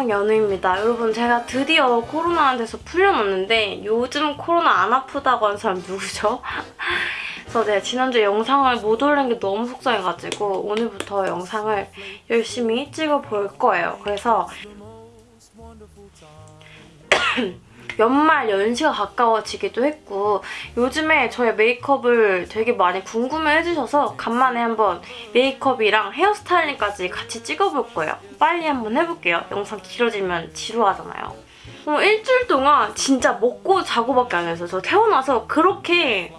안녕 연우입니다. 여러분 제가 드디어 코로나한테서 풀려났는데 요즘 코로나 안 아프다고 하는 사람 누구죠? 그래서 제가 지난주에 영상을 못 올린 게 너무 속상해가지고 오늘부터 영상을 열심히 찍어볼 거예요. 그래서 연말 연시가 가까워지기도 했고 요즘에 저의 메이크업을 되게 많이 궁금해해주셔서 간만에 한번 메이크업이랑 헤어스타일링까지 같이 찍어볼 거예요. 빨리 한번 해볼게요. 영상 길어지면 지루하잖아요. 어, 일주일 동안 진짜 먹고 자고밖에 안 했어요. 저 태어나서 그렇게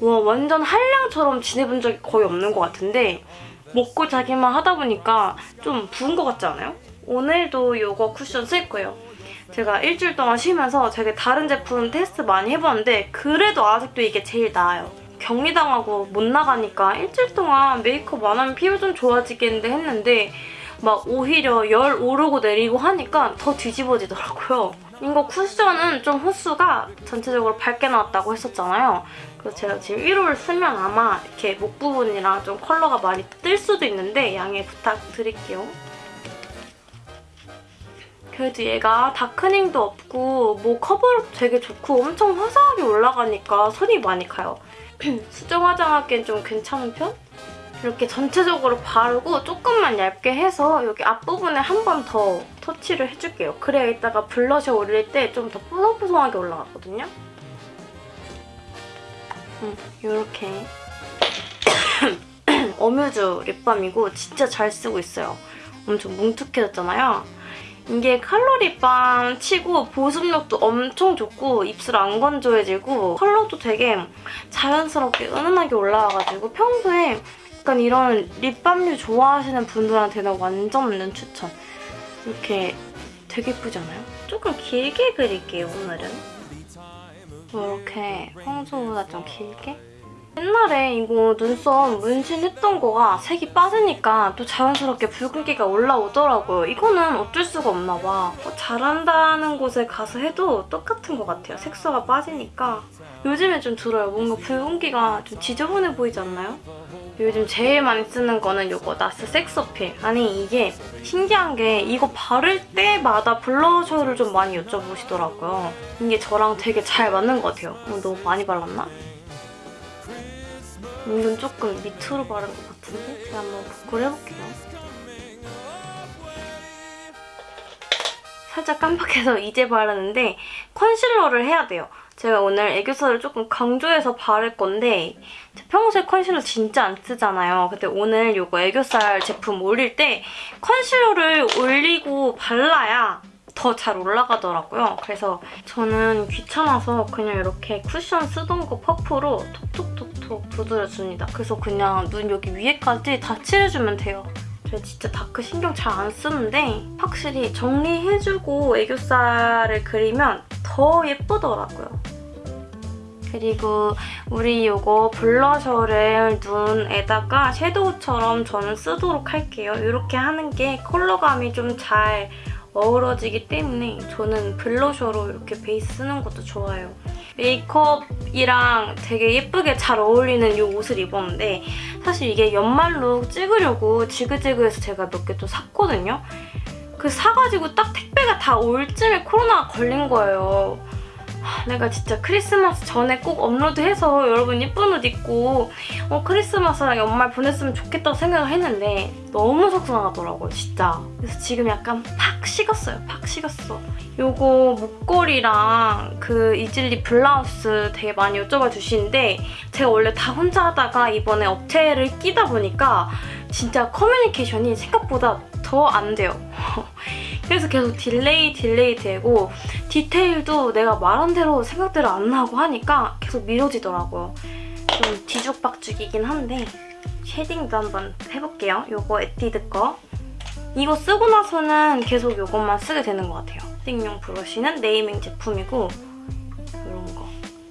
와 완전 한량처럼 지내본 적이 거의 없는 것 같은데 먹고 자기만 하다 보니까 좀 부은 것 같지 않아요? 오늘도 이거 쿠션 쓸 거예요. 제가 일주일 동안 쉬면서 되게 다른 제품 테스트 많이 해봤는데 그래도 아직도 이게 제일 나아요. 격리당하고 못 나가니까 일주일 동안 메이크업 안 하면 피부 좀 좋아지겠는데 했는데 막 오히려 열 오르고 내리고 하니까 더 뒤집어지더라고요. 이거 쿠션은 좀 호수가 전체적으로 밝게 나왔다고 했었잖아요. 그래서 제가 지금 1호를 쓰면 아마 이렇게 목 부분이랑 좀 컬러가 많이 뜰 수도 있는데 양해 부탁드릴게요. 그래도 얘가 다크닝도 없고 뭐 커버력도 되게 좋고 엄청 화사하게 올라가니까 손이 많이 가요. 수정 화장하기엔 좀 괜찮은 편? 이렇게 전체적으로 바르고 조금만 얇게 해서 여기 앞부분에 한 번 더 터치를 해줄게요. 그래야 이따가 블러셔 올릴 때 좀 더 뽀송뽀송하게 올라가거든요. 음, 이렇게 어뮤즈 립밤이고 진짜 잘 쓰고 있어요. 엄청 뭉툭해졌잖아요. 이게 칼로리빵 치고 보습력도 엄청 좋고 입술 안 건조해지고 컬러도 되게 자연스럽게 은은하게 올라와가지고 평소에 약간 이런 립밤류 좋아하시는 분들한테는 완전 완전 추천. 이렇게 되게 예쁘지 않아요? 조금 길게 그릴게요, 오늘은. 이렇게 평소보다 좀 길게. 옛날에 이거 눈썹 문신했던 거가 색이 빠지니까 또 자연스럽게 붉은기가 올라오더라고요. 이거는 어쩔 수가 없나 봐. 뭐 잘한다는 곳에 가서 해도 똑같은 것 같아요. 색소가 빠지니까. 요즘에 좀 들어요. 뭔가 붉은기가 좀 지저분해 보이지 않나요? 요즘 제일 많이 쓰는 거는 이거 나스 섹서필. 아니 이게 신기한 게 이거 바를 때마다 블러셔를 좀 많이 여쭤보시더라고요. 이게 저랑 되게 잘 맞는 것 같아요. 어, 너무 많이 발랐나? 은근 조금 밑으로 바른 것 같은데? 제가 한번 복구를 해볼게요. 살짝 깜빡해서 이제 바르는데 컨실러를 해야 돼요. 제가 오늘 애교살을 조금 강조해서 바를 건데 평소에 컨실러 진짜 안 쓰잖아요. 근데 오늘 이거 애교살 제품 올릴 때 컨실러를 올리고 발라야 더 잘 올라가더라고요. 그래서 저는 귀찮아서 그냥 이렇게 쿠션 쓰던 거 퍼프로 톡톡톡 톡 두드려줍니다. 그래서 그냥 눈 여기 위에까지 다 칠해주면 돼요. 제가 진짜 다크 신경 잘 안 쓰는데 확실히 정리해주고 애교살을 그리면 더 예쁘더라고요. 그리고 우리 이거 블러셔를 눈에다가 섀도우처럼 저는 쓰도록 할게요. 이렇게 하는 게 컬러감이 좀 잘 어우러지기 때문에 저는 블러셔로 이렇게 베이스 쓰는 것도 좋아요. 메이크업이랑 되게 예쁘게 잘 어울리는 이 옷을 입었는데 사실 이게 연말룩 찍으려고 지그재그해서 제가 몇 개 또 샀거든요. 그 사가지고 딱 택배가 다 올 쯤에 코로나가 걸린 거예요. 내가 진짜 크리스마스 전에 꼭 업로드해서 여러분 예쁜 옷 입고 어, 크리스마스랑 연말 보냈으면 좋겠다고 생각을 했는데 너무 속상하더라고요, 진짜. 그래서 지금 약간 팍 식었어요, 팍 식었어. 요거 목걸이랑 그 이즐리 블라우스 되게 많이 여쭤봐 주시는데 제가 원래 다 혼자 하다가 이번에 업체를 끼다 보니까 진짜 커뮤니케이션이 생각보다 더 안 돼요. 그래서 계속 딜레이 딜레이 되고 디테일도 내가 말한 대로 생각대로 안 나고 하니까 계속 미뤄지더라고요. 좀 뒤죽박죽이긴 한데 쉐딩도 한번 해볼게요. 요거 에뛰드 거. 이거 쓰고 나서는 계속 이것만 쓰게 되는 것 같아요. 쉐딩용 브러쉬는 네이밍 제품이고 이런 거.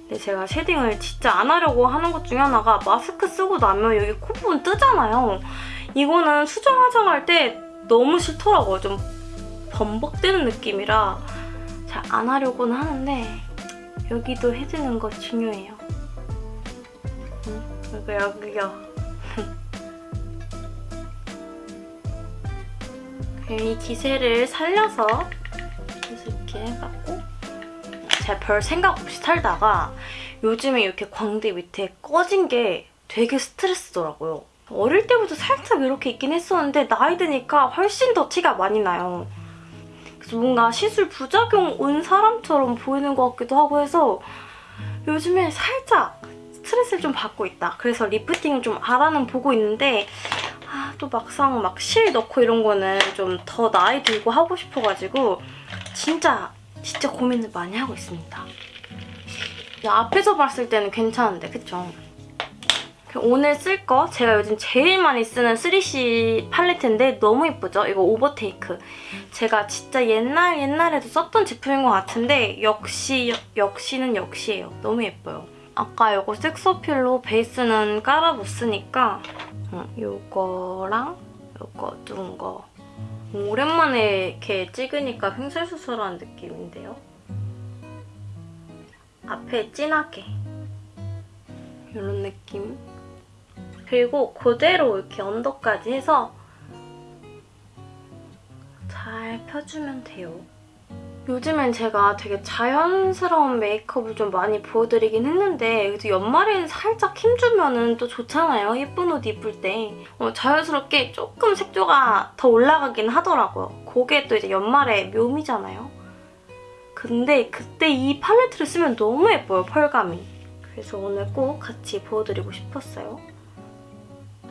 근데 제가 쉐딩을 진짜 안 하려고 하는 것 중에 하나가 마스크 쓰고 나면 여기 코 부분 뜨잖아요. 이거는 수정 화장할 때 너무 싫더라고요. 좀 범벅되는 느낌이라 잘 안 하려고는 하는데 여기도 해주는 거 중요해요. 응? 여기 여기요. 이 기세를 살려서 이렇게 해갖고 제가 별 생각 없이 살다가 요즘에 이렇게 광대 밑에 꺼진 게 되게 스트레스더라고요. 어릴 때부터 살짝 이렇게 있긴 했었는데 나이 드니까 훨씬 더 티가 많이 나요. 뭔가 시술 부작용 온 사람처럼 보이는 것 같기도 하고 해서 요즘에 살짝 스트레스를 좀 받고 있다. 그래서 리프팅을 좀 알아는 보고 있는데 아, 또 막상 막 실 넣고 이런 거는 좀 더 나이 들고 하고 싶어가지고 진짜 진짜 고민을 많이 하고 있습니다. 앞에서 봤을 때는 괜찮은데 그쵸? 오늘 쓸 거 제가 요즘 제일 많이 쓰는 3C 팔레트인데 너무 예쁘죠? 이거 오버테이크. 제가 진짜 옛날 옛날에도 썼던 제품인 것 같은데 역시 역시는 역시예요. 너무 예뻐요. 아까 이거 섹서필로 베이스는 깔아 못 쓰니까 이거랑 이거 둔 거. 오랜만에 이렇게 찍으니까 횡설수설한 느낌인데요. 앞에 진하게 이런 느낌. 그리고 그대로 이렇게 언더까지 해서 잘 펴주면 돼요. 요즘엔 제가 되게 자연스러운 메이크업을 좀 많이 보여드리긴 했는데 그래도 연말에는 살짝 힘주면 또 좋잖아요. 예쁜 옷 입을 때. 어, 자연스럽게 조금 색조가 더 올라가긴 하더라고요. 그게 또 이제 연말의 묘미잖아요. 근데 그때 이 팔레트를 쓰면 너무 예뻐요, 펄감이. 그래서 오늘 꼭 같이 보여드리고 싶었어요.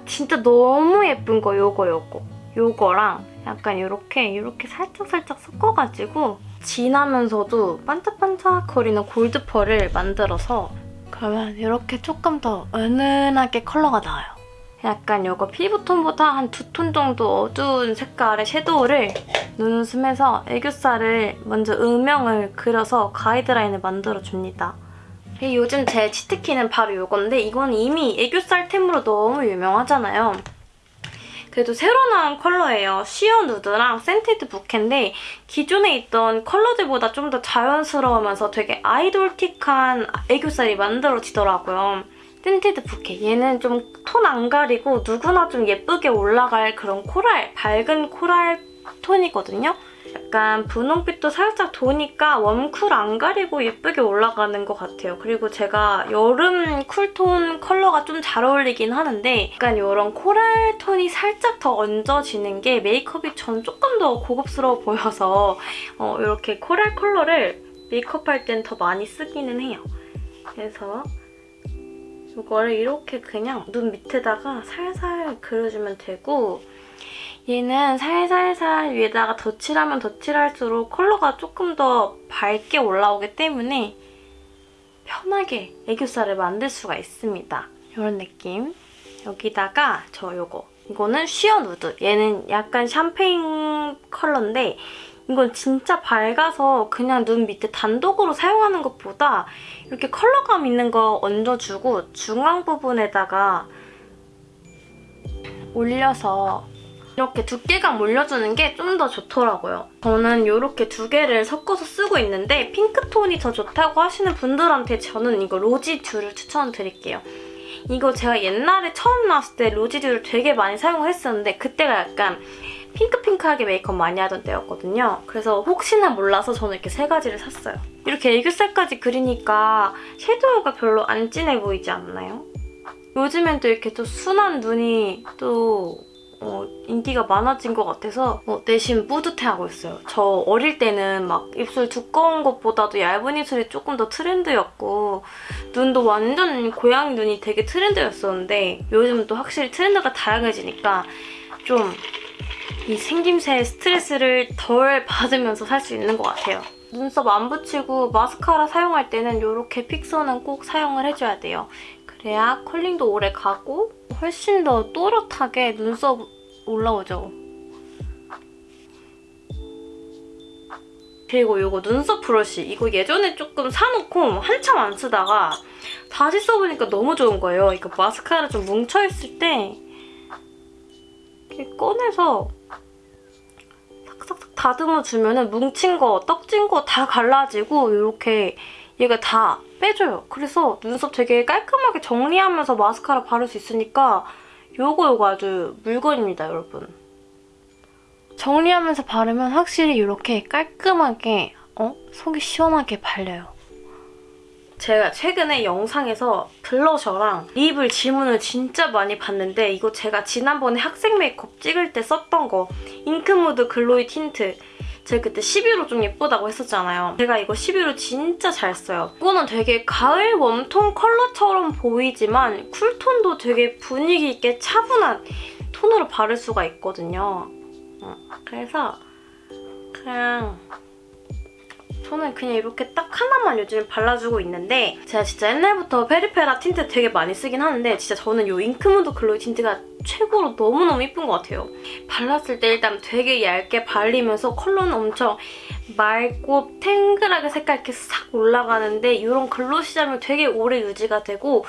진짜 너무 예쁜 거 요거 요거. 요거랑 약간 이렇게 이렇게 살짝살짝 섞어가지고 진하면서도 반짝반짝거리는 골드 펄을 만들어서 그러면 이렇게 조금 더 은은하게 컬러가 나와요. 약간 이거 피부톤보다 한 두 톤 정도 어두운 색깔의 섀도우를 눈웃음에서 애교살을 먼저 음영을 그려서 가이드라인을 만들어줍니다. 요즘 제 치트키는 바로 이건데 이건 이미 애교살템으로 너무 유명하잖아요. 그래도 새로 나온 컬러예요. Sheer Nude랑 Scented Bouquet인데 기존에 있던 컬러들보다 좀 더 자연스러우면서 되게 아이돌틱한 애교살이 만들어지더라고요. Scented Bouquet. 얘는 좀 톤 안 가리고 누구나 좀 예쁘게 올라갈 그런 코랄, 밝은 코랄 톤이거든요. 약간 분홍빛도 살짝 도니까 웜쿨 안 가리고 예쁘게 올라가는 것 같아요. 그리고 제가 여름 쿨톤 컬러가 좀 잘 어울리긴 하는데 약간 이런 코랄 톤이 살짝 더 얹어지는 게 메이크업이 전 조금 더 고급스러워 보여서 어, 이렇게 코랄 컬러를 메이크업할 땐 더 많이 쓰기는 해요. 그래서 이거를 이렇게 그냥 눈 밑에다가 살살 그려주면 되고 얘는 살살살 위에다가 덧칠하면 덧칠할수록 컬러가 조금 더 밝게 올라오기 때문에 편하게 애교살을 만들 수가 있습니다. 이런 느낌. 여기다가 저 요거. 이거는 쉬어 누드. 얘는 약간 샴페인 컬러인데 이건 진짜 밝아서 그냥 눈 밑에 단독으로 사용하는 것보다 이렇게 컬러감 있는 거 얹어주고 중앙 부분에다가 올려서 이렇게 두께감 올려주는 게 좀 더 좋더라고요. 저는 이렇게 두 개를 섞어서 쓰고 있는데 핑크톤이 더 좋다고 하시는 분들한테 저는 이거 로지듀를 추천드릴게요. 이거 제가 옛날에 처음 나왔을 때 로지듀를 되게 많이 사용했었는데 그때가 약간 핑크핑크하게 메이크업 많이 하던 때였거든요. 그래서 혹시나 몰라서 저는 이렇게 세 가지를 샀어요. 이렇게 애교살까지 그리니까 섀도우가 별로 안 진해 보이지 않나요? 요즘엔 또 이렇게 또 순한 눈이 또 어, 인기가 많아진 것 같아서 어, 내심 뿌듯해하고 있어요. 저 어릴 때는 막 입술 두꺼운 것보다도 얇은 입술이 조금 더 트렌드였고 눈도 완전 고양이 눈이 되게 트렌드였었는데 요즘은 또 확실히 트렌드가 다양해지니까 좀 이 생김새의 스트레스를 덜 받으면서 살 수 있는 것 같아요. 눈썹 안 붙이고 마스카라 사용할 때는 이렇게 픽서는 꼭 사용을 해줘야 돼요. 그래야 컬링도 오래 가고 훨씬 더 또렷하게 눈썹 올라오죠. 그리고 이거 눈썹 브러쉬. 이거 예전에 조금 사놓고 한참 안 쓰다가 다시 써보니까 너무 좋은 거예요. 이거 마스카라 좀 뭉쳐있을 때 이렇게 꺼내서 싹싹싹 다듬어주면 뭉친 거, 떡진 거 다 갈라지고 이렇게 얘가 다 빼줘요. 그래서 눈썹 되게 깔끔하게 정리하면서 마스카라 바를 수 있으니까 요거 요거 아주 물건입니다, 여러분. 정리하면서 바르면 확실히 이렇게 깔끔하게 어? 속이 시원하게 발려요. 제가 최근에 영상에서 블러셔랑 립을 질문을 진짜 많이 봤는데 이거 제가 지난번에 학생 메이크업 찍을 때 썼던 거 Ink Mood Glowy Tint 제가 그때 11호 좀 예쁘다고 했었잖아요. 제가 이거 11호 진짜 잘 써요. 이거는 되게 가을 웜톤 컬러처럼 보이지만 쿨톤도 되게 분위기 있게 차분한 톤으로 바를 수가 있거든요. 어, 그래서 그냥 저는 그냥 이렇게 딱 하나만 요즘에 발라주고 있는데 제가 진짜 옛날부터 페리페라 틴트 되게 많이 쓰긴 하는데 진짜 저는 이 Ink Mood Glowy Tint가 최고로 너무너무 예쁜 것 같아요. 발랐을 때 일단 되게 얇게 발리면서 컬러는 엄청 맑고 탱글하게 색깔 이렇게 싹 올라가는데 이런 글로시함이 되게 오래 유지가 되고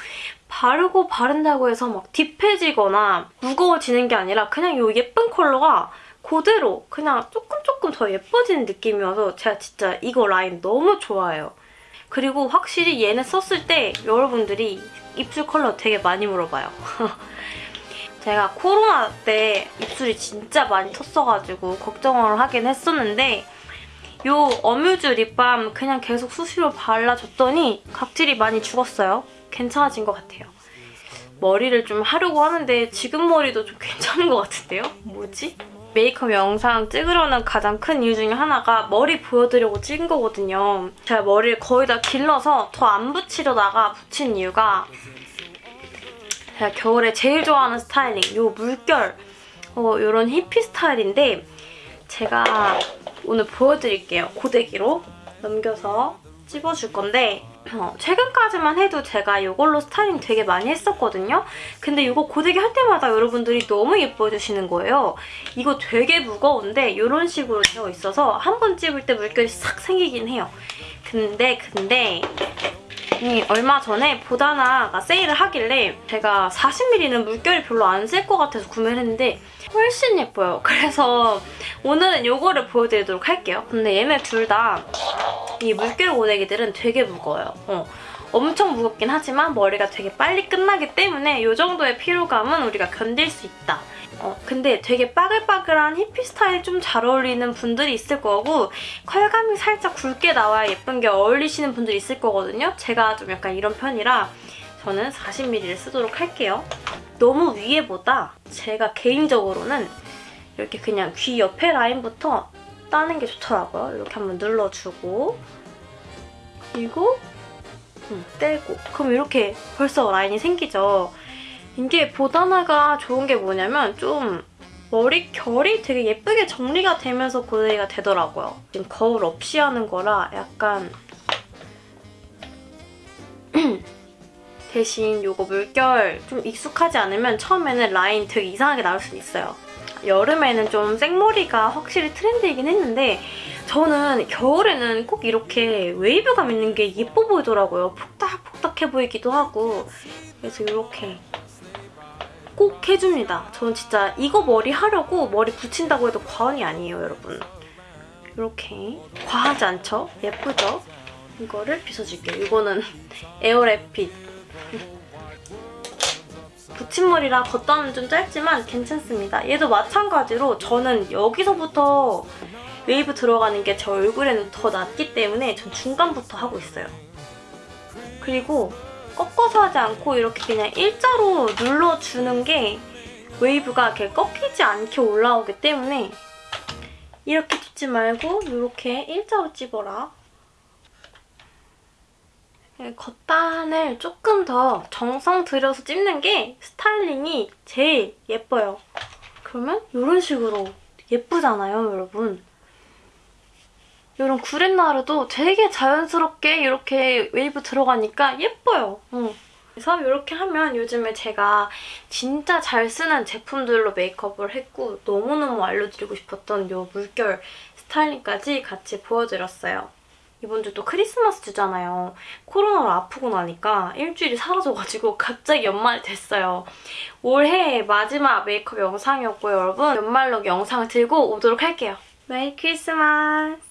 바르고 바른다고 해서 막 딥해지거나 무거워지는 게 아니라 그냥 이 예쁜 컬러가 그대로 그냥 조금 조금 더 예뻐지는 느낌이어서 제가 진짜 이거 라인 너무 좋아해요. 그리고 확실히 얘네 썼을 때 여러분들이 입술 컬러 되게 많이 물어봐요. 제가 코로나 때 입술이 진짜 많이 텄어가지고 걱정을 하긴 했었는데 이 어뮤즈 립밤 그냥 계속 수시로 발라줬더니 각질이 많이 죽었어요. 괜찮아진 것 같아요. 머리를 좀 하려고 하는데 지금 머리도 좀 괜찮은 것 같은데요? 뭐지? 메이크업 영상 찍으려는 가장 큰 이유 중에 하나가 머리 보여드리려고 찍은 거거든요. 제가 머리를 거의 다 길러서 더 안 붙이려다가 붙인 이유가 제가 겨울에 제일 좋아하는 스타일링 이 물결 어, 이런 히피 스타일인데 제가 오늘 보여드릴게요. 고데기로 넘겨서 찝어줄 건데 어, 최근까지만 해도 제가 이걸로 스타일링 되게 많이 했었거든요. 근데 이거 고데기 할 때마다 여러분들이 너무 예뻐해주시는 거예요. 이거 되게 무거운데 이런 식으로 되어 있어서 한 번 찝을 때 물결이 싹 생기긴 해요. 근데 근데 이 얼마 전에 보다나가 세일을 하길래 제가 40ml는 물결이 별로 안셀것 같아서 구매를 했는데 훨씬 예뻐요. 그래서 오늘은 이거를 보여드리도록 할게요. 근데 얘네 둘 다 이 물결 고데기들은 되게 무거워요. 어. 엄청 무겁긴 하지만 머리가 되게 빨리 끝나기 때문에 이 정도의 피로감은 우리가 견딜 수 있다. 어, 근데 되게 빠글빠글한 히피 스타일 좀 잘 어울리는 분들이 있을 거고 컬감이 살짝 굵게 나와야 예쁜 게 어울리시는 분들이 있을 거거든요. 제가 좀 약간 이런 편이라 저는 40ml를 쓰도록 할게요. 너무 위에보다 제가 개인적으로는 이렇게 그냥 귀 옆에 라인부터 따는 게 좋더라고요. 이렇게 한번 눌러주고 그리고 음, 떼고 그럼 이렇게 벌써 라인이 생기죠. 이게 보다나가 좋은 게 뭐냐면 좀 머리 결이 되게 예쁘게 정리가 되면서 고데기가 되더라고요. 지금 거울 없이 하는 거라 약간 대신 이거 물결 좀 익숙하지 않으면 처음에는 라인 되게 이상하게 나올 수 있어요. 여름에는 좀 생머리가 확실히 트렌드이긴 했는데 저는 겨울에는 꼭 이렇게 웨이브감 있는 게 예뻐 보이더라고요. 폭닥폭닥해 보이기도 하고 그래서 이렇게 꼭 해줍니다. 저는 진짜 이거 머리 하려고 머리 붙인다고 해도 과언이 아니에요, 여러분. 이렇게 과하지 않죠? 예쁘죠? 이거를 빗어줄게요. 이거는 에어랩핏. 붙임머리라 겉단은 좀 짧지만 괜찮습니다. 얘도 마찬가지로 저는 여기서부터 웨이브 들어가는 게 제 얼굴에는 더 낫기 때문에 전 중간부터 하고 있어요. 그리고 꺾어서 하지 않고 이렇게 그냥 일자로 눌러주는 게 웨이브가 이렇게 꺾이지 않게 올라오기 때문에 이렇게 찝지 말고 이렇게 일자로 찝어라. 겉단을 조금 더 정성 들여서 찝는 게 스타일링이 제일 예뻐요. 그러면 이런 식으로 예쁘잖아요, 여러분. 이런 구렛나루도 되게 자연스럽게 이렇게 웨이브 들어가니까 예뻐요. 응. 그래서 이렇게 하면 요즘에 제가 진짜 잘 쓰는 제품들로 메이크업을 했고 너무너무 알려드리고 싶었던 이 물결 스타일링까지 같이 보여드렸어요. 이번 주 또 크리스마스 주잖아요. 코로나로 아프고 나니까 일주일이 사라져가지고 갑자기 연말이 됐어요. 올해 마지막 메이크업 영상이었고요, 여러분. 연말로 영상을 들고 오도록 할게요. 메리 크리스마스!